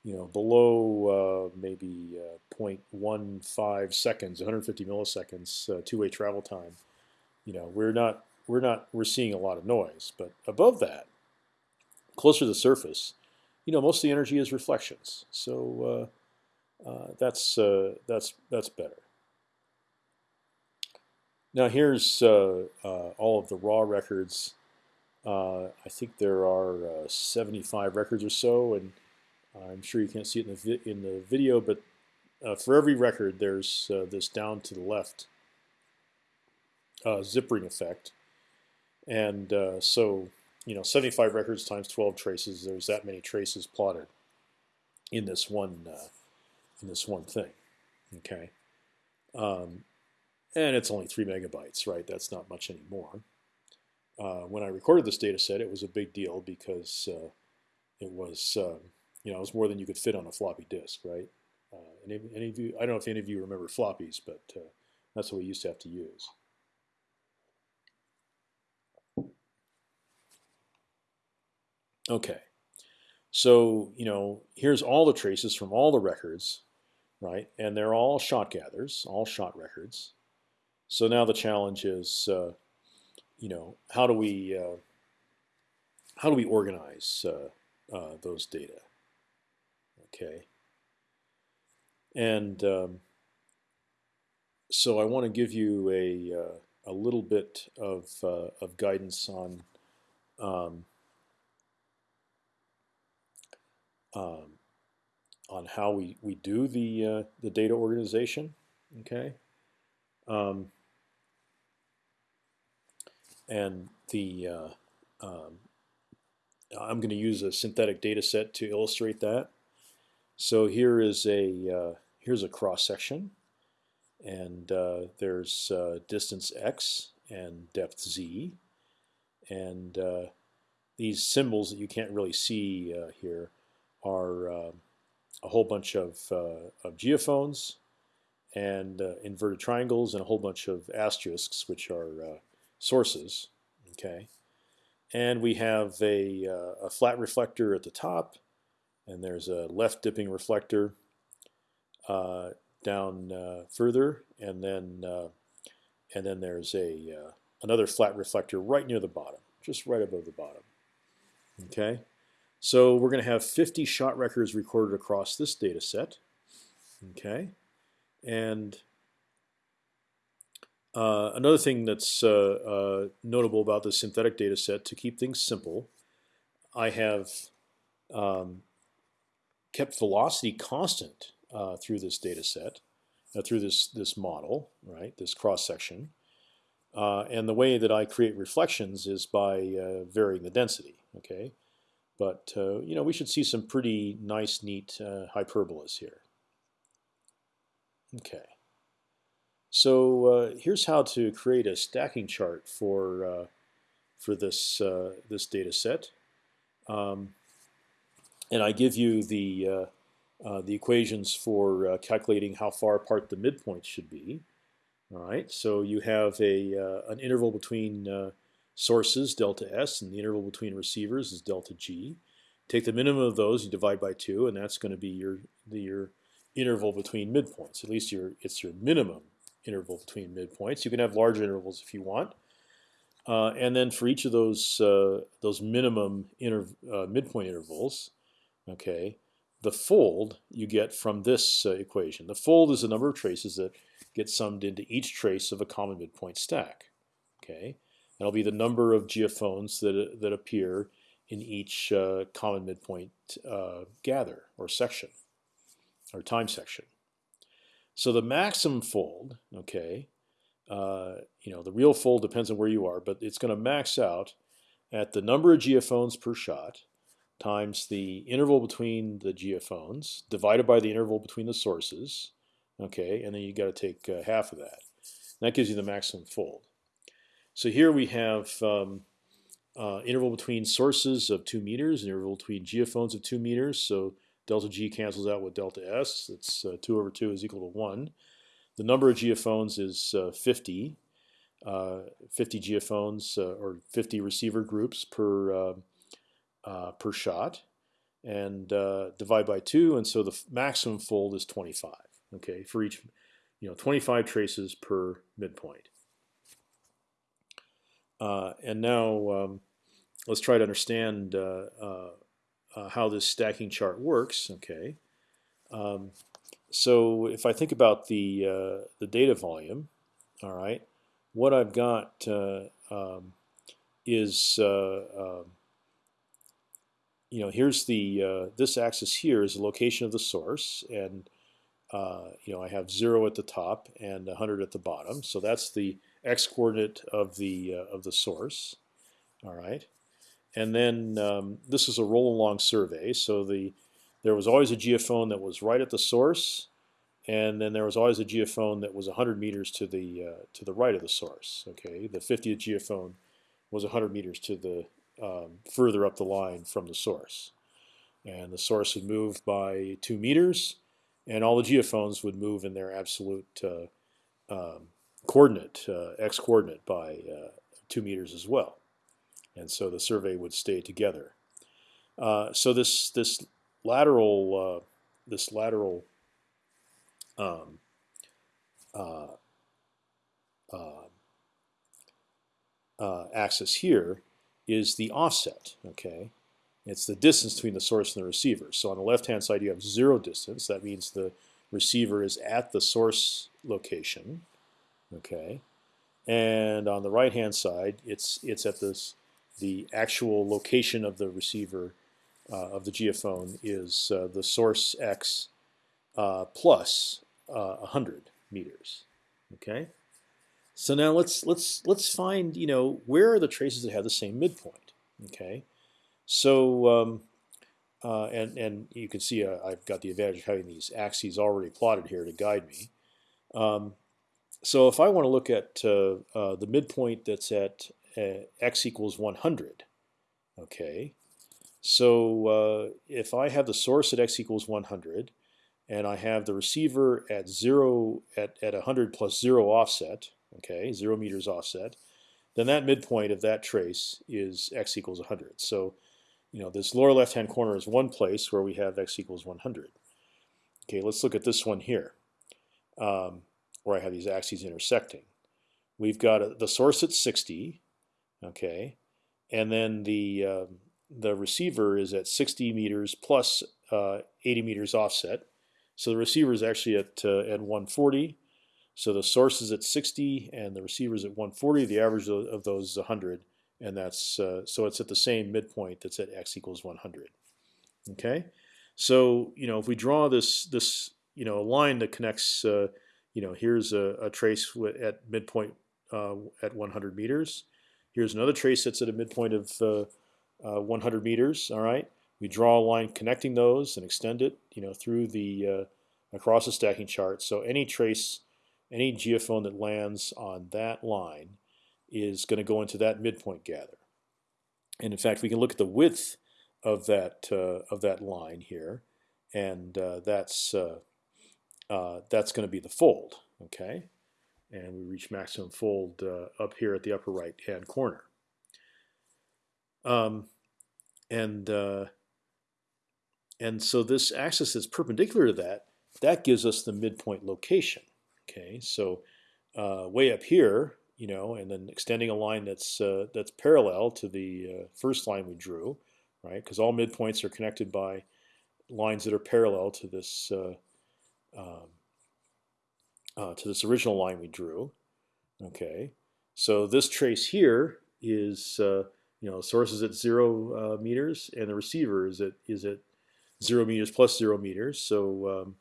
you know, below uh, maybe uh, 0.15 seconds, 150 milliseconds uh, two-way travel time, you know, we're not we're not we're seeing a lot of noise. But above that, closer to the surface, you know, most of the energy is reflections. So uh, uh, that's uh, that's that's better. Now here's all of the raw records. I think there are 75 records or so, and I'm sure you can't see it in the in the video, but uh, for every record, there's uh, this down to the left uh, zippering effect, and uh, so you know 75 records times 12 traces. There's that many traces plotted in this one uh, in this one thing. Okay, um, and it's only three megabytes, right? That's not much anymore. Uh, when I recorded this data set, it was a big deal because it was um, you know, it was more than you could fit on a floppy disk, right? Uh, any, any of you, I don't know if any of you remember floppies, but uh, that's what we used to have to use. Okay, so you know, here's all the traces from all the records, right? And they're all shot gathers, all shot records. So now the challenge is, uh, you know, how do we uh, how do we organize uh, uh, those data? Okay. And um, so I want to give you a uh, a little bit of uh, of guidance on um, um, on how we we do the uh, the data organization. Okay. Um, and the uh, um, I'm going to use a synthetic data set to illustrate that. So here is a uh, here's a cross section, and uh, there's uh, distance x and depth z, and uh, these symbols that you can't really see uh, here are uh, a whole bunch of, of geophones and inverted triangles and a whole bunch of asterisks, which are sources. Okay, and we have a, a flat reflector at the top and there's a left dipping reflector uh, down uh, further, and then uh, and then there's a uh, another flat reflector right near the bottom, just right above the bottom. Okay, so we're going to have 50 shot records recorded across this data set. Okay, and uh, another thing that's uh, notable about the synthetic data set to keep things simple, I have um, kept velocity constant uh, through this data set, uh, through this this model, right? This cross section, uh, and the way that I create reflections is by uh, varying the density. Okay, but uh, you know we should see some pretty nice, neat uh, hyperbolas here. Okay, so here's how to create a stacking chart for for this this data set. Um, and I give you the uh, uh, the equations for uh, calculating how far apart the midpoints should be. All right, so you have a an interval between sources delta s, and the interval between receivers is delta g. Take the minimum of those, you divide by two, and that's going to be your the, your interval between midpoints. At least your it's your minimum interval between midpoints. You can have larger intervals if you want. Uh, and then for each of those uh, those minimum inter, uh, midpoint intervals, Okay, the fold you get from this uh, equation. The fold is the number of traces that get summed into each trace of a common midpoint stack. Okay, that'll be the number of geophones that that appear in each uh, common midpoint uh, gather or section or time section. So the maximum fold, okay, uh, you know the real fold depends on where you are, but it's going to max out at the number of geophones per shot times the interval between the geophones divided by the interval between the sources, okay, and then you got to take uh, half of that. And that gives you the maximum fold. So here we have um, uh, interval between sources of two meters, interval between geophones of two meters. So delta G cancels out with delta S. It's uh, two over two is equal to one. The number of geophones is uh, 50. Uh, 50 geophones uh, or 50 receiver groups per uh, uh, per shot, and divide by two, and so the maximum fold is 25. Okay, for each, you know, 25 traces per midpoint. and now um, let's try to understand how this stacking chart works. Okay. Um, so if I think about the uh, the data volume, all right, what I've got uh, um, is uh, um, you know here's the uh, this axis here is the location of the source, and uh, you know I have zero at the top and 100 at the bottom, so that's the x coordinate of the uh, of the source. All right, and then um, this is a roll along survey, so the there was always a geophone that was right at the source, and then there was always a geophone that was 100 meters to the uh, to the right of the source. Okay, the 50th geophone was 100 meters to the um, further up the line from the source, and the source would move by two meters, and all the geophones would move in their absolute uh, um, coordinate uh, x coordinate by uh, two meters as well, and so the survey would stay together. Uh, so this this lateral uh, this lateral um, uh, axis here is the offset. Okay, it's the distance between the source and the receiver. So on the left-hand side, you have zero distance. That means the receiver is at the source location. Okay, and on the right-hand side, it's it's at this the actual location of the receiver uh, of the geophone is uh, the source x uh, plus uh, 100 meters. Okay. So now let's let's let's find you know where are the traces that have the same midpoint. Okay. So um, uh, and and you can see uh, I've got the advantage of having these axes already plotted here to guide me. Um, so if I want to look at uh, uh, the midpoint that's at uh, x equals 100, okay. So if I have the source at x equals 100 and I have the receiver at zero at at 100 plus zero offset, okay, zero meters offset, then that midpoint of that trace is x equals 100. So, you know, this lower left-hand corner is one place where we have x equals 100. Okay, let's look at this one here, um, where I have these axes intersecting. We've got a, the source at 60, okay, and then the uh, the receiver is at 60 meters plus, uh, 80 meters offset. So the receiver is actually at uh, at 140. So the source is at 60 and the receiver is at 140. The average of, those is 100, and that's uh, so it's at the same midpoint that's at x equals 100. Okay, so you know if we draw this this you know a line that connects uh, you know here's a, a trace at midpoint uh, at 100 meters. Here's another trace that's at a midpoint of uh, uh, 100 meters. All right, we draw a line connecting those and extend it, you know, through the uh, across the stacking chart. So any trace, any geophone that lands on that line is going to go into that midpoint gather. And in fact, we can look at the width of that uh, of that line here, and uh, that's uh, uh, that's going to be the fold. Okay, and we reach maximum fold uh, up here at the upper right hand corner. Um, and and so this axis that's perpendicular to that, that gives us the midpoint location. Okay, so uh, way up here, you know, and then extending a line that's uh, that's parallel to the uh, first line we drew, right? Because all midpoints are connected by lines that are parallel to this uh, um, uh, to this original line we drew. Okay, so this trace here is you know, source is at zero uh, meters, and the receiver is at is at zero meters plus zero meters. So um,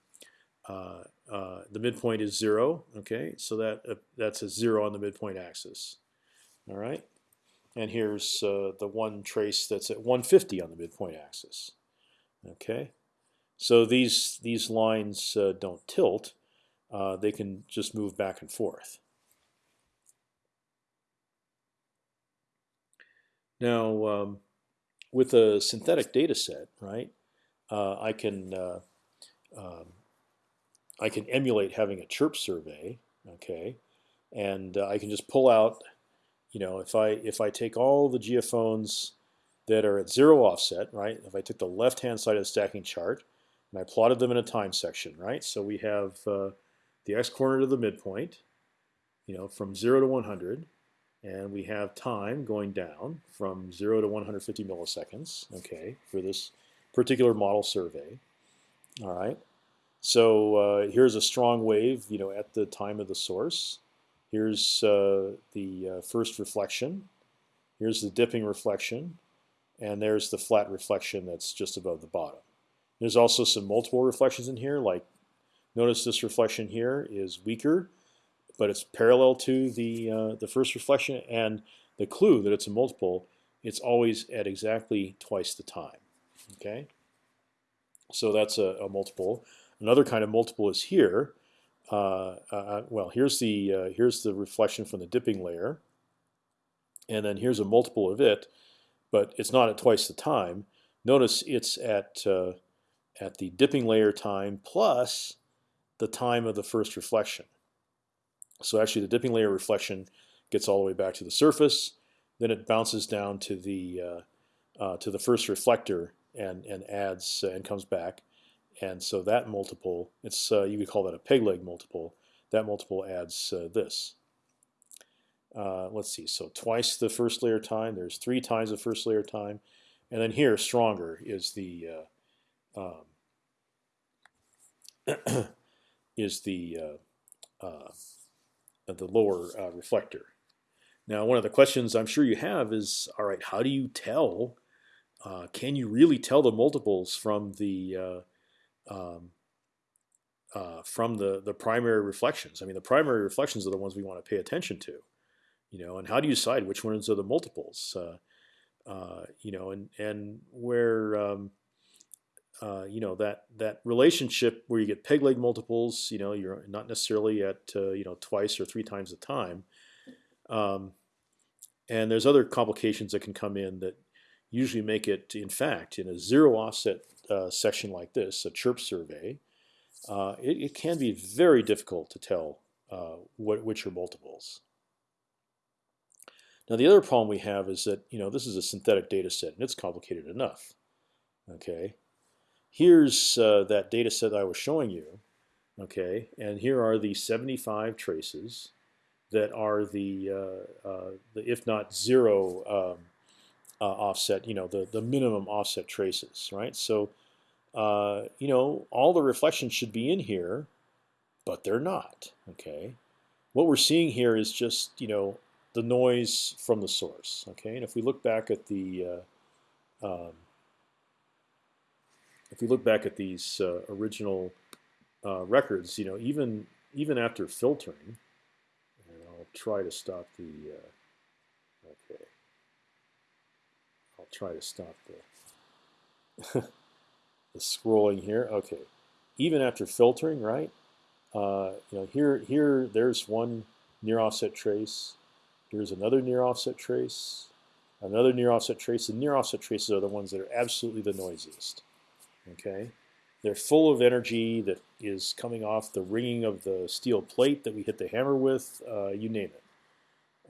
uh, uh, the midpoint is zero. Okay, so that uh, that's a zero on the midpoint axis. All right, and here's uh, the one trace that's at 150 on the midpoint axis. Okay, so these these lines don't tilt; they can just move back and forth. Now, um, with a synthetic data set, right, I can um, I can emulate having a chirp survey, okay, and uh, I can just pull out, you know, if I if I take all the geophones that are at zero offset, right? If I took the left-hand side of the stacking chart and I plotted them in a time section, right? So we have uh, the x-coordinate of the midpoint, you know, from zero to 100, and we have time going down from zero to 150 milliseconds, okay, for this particular model survey. All right. So uh, here's a strong wave, you know, at the time of the source. Here's uh, the uh, first reflection. Here's the dipping reflection, and there's the flat reflection that's just above the bottom. There's also some multiple reflections in here. Like, notice this reflection here is weaker, but it's parallel to the uh, the first reflection, and the clue that it's a multiple, it's always at exactly twice the time. Okay, so that's a, a multiple. Another kind of multiple is here. Uh, uh, well, here's the uh, here's the reflection from the dipping layer, and then here's a multiple of it, but it's not at twice the time. Notice it's at uh, at the dipping layer time plus the time of the first reflection. So actually, the dipping layer reflection gets all the way back to the surface, then it bounces down to the uh, uh, to the first reflector and and adds and comes back and so that multiple, it's uh, you could call that a peg leg multiple. That multiple adds uh, this. Uh, let's see, so twice the first layer time. There's three times the first layer time, and then here stronger is the uh, um, [clears throat] is the uh, uh, the lower reflector. Now, one of the questions I'm sure you have is, all right, how do you tell? can you really tell the multiples from the um, uh, from the the primary reflections. I mean, the primary reflections are the ones we want to pay attention to, you know. And how do you decide which ones are the multiples? Uh, uh, you know, and and where um, uh, you know that that relationship where you get peg leg multiples, you know, you're not necessarily at uh, you know twice or three times the time. Um, and there's other complications that can come in that usually make it, in fact, in a zero offset uh, section like this, a chirp survey, uh, it, it, can be very difficult to tell uh, what, which are multiples. Now the other problem we have is that you know this is a synthetic data set and it's complicated enough. Okay, here's uh, that data set I was showing you. Okay, and here are the 75 traces that are the, uh, uh, the if not zero um, uh, offset, you know, the, the minimum offset traces, right? So, uh, you know, all the reflections should be in here, but they're not, okay? What we're seeing here is just, you know, the noise from the source, okay? And if we look back at the, uh, um, if we look back at these uh, original uh, records, you know, even even after filtering, and I'll try to stop the, uh, okay, I'll try to stop the, [laughs] scrolling here. Okay, even after filtering, right? Uh, you know, here, here, there's one near offset trace. Here's another near offset trace, another near offset trace. The near offset traces are the ones that are absolutely the noisiest. Okay, they're full of energy that is coming off the ringing of the steel plate that we hit the hammer with. Uh, you name it.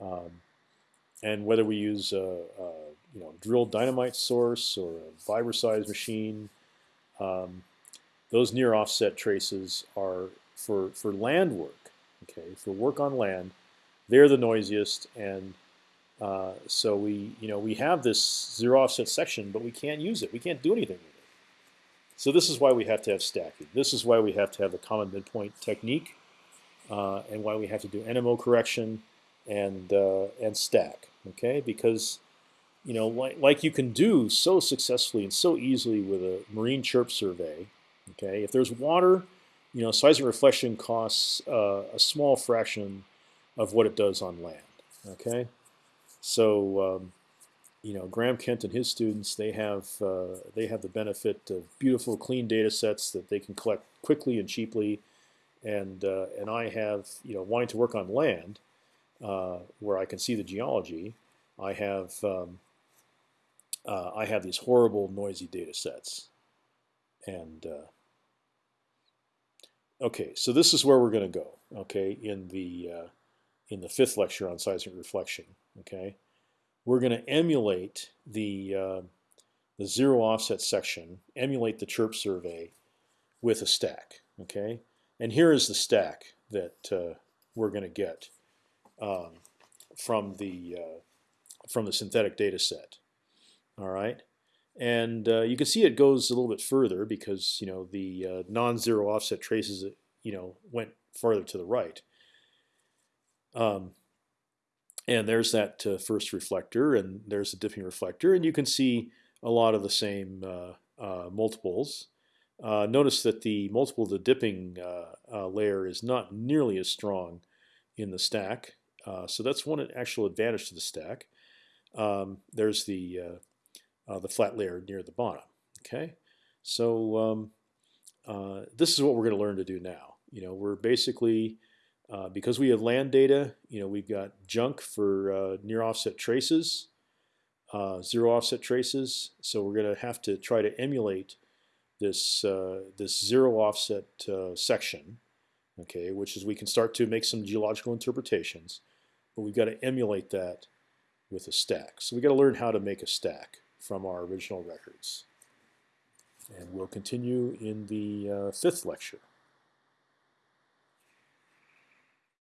Um, and whether we use a, a you know drilled dynamite source or a vibro machine, um, those near offset traces are for for land work. Okay, for work on land, they're the noisiest, and uh, so we you know we have this zero offset section, but we can't use it. We can't do anything with it. So this is why we have to have stacking. This is why we have to have the common midpoint technique, uh, and why we have to do NMO correction and uh, and stack. Okay, because you know, like, like you can do so successfully and so easily with a marine chirp survey. Okay, if there's water, you know, seismic reflection costs uh, a small fraction of what it does on land. Okay, so um, you know, Graham Kent and his students they have uh, they have the benefit of beautiful, clean data sets that they can collect quickly and cheaply, and uh, and I have you know wanting to work on land uh, where I can see the geology. I have um, uh, I have these horrible noisy data sets. And uh, okay, so this is where we're going to go. Okay, in the uh, in the fifth lecture on seismic reflection. Okay, we're going to emulate the uh, the zero offset section, emulate the chirp survey with a stack. Okay, and here is the stack that uh, we're going to get um, from the uh, from the synthetic data set. All right, and uh, you can see it goes a little bit further because you know the uh, non-zero offset traces you know went farther to the right. Um, and there's that uh, first reflector, and there's the dipping reflector, and you can see a lot of the same uh, uh, multiples. Uh, notice that the multiple of the dipping layer is not nearly as strong in the stack, so that's one actual advantage to the stack. Um, there's the uh, the flat layer near the bottom. Okay, so um, uh, this is what we're going to learn to do now. You know, we're basically uh, because we have land data. You know, we've got junk for uh, near offset traces, uh, zero offset traces. So we're going to have to try to emulate this uh, this zero offset section. Okay, which is we can start to make some geological interpretations, but we've got to emulate that with a stack. So we've got to learn how to make a stack from our original records. And we'll continue in the uh, fifth lecture.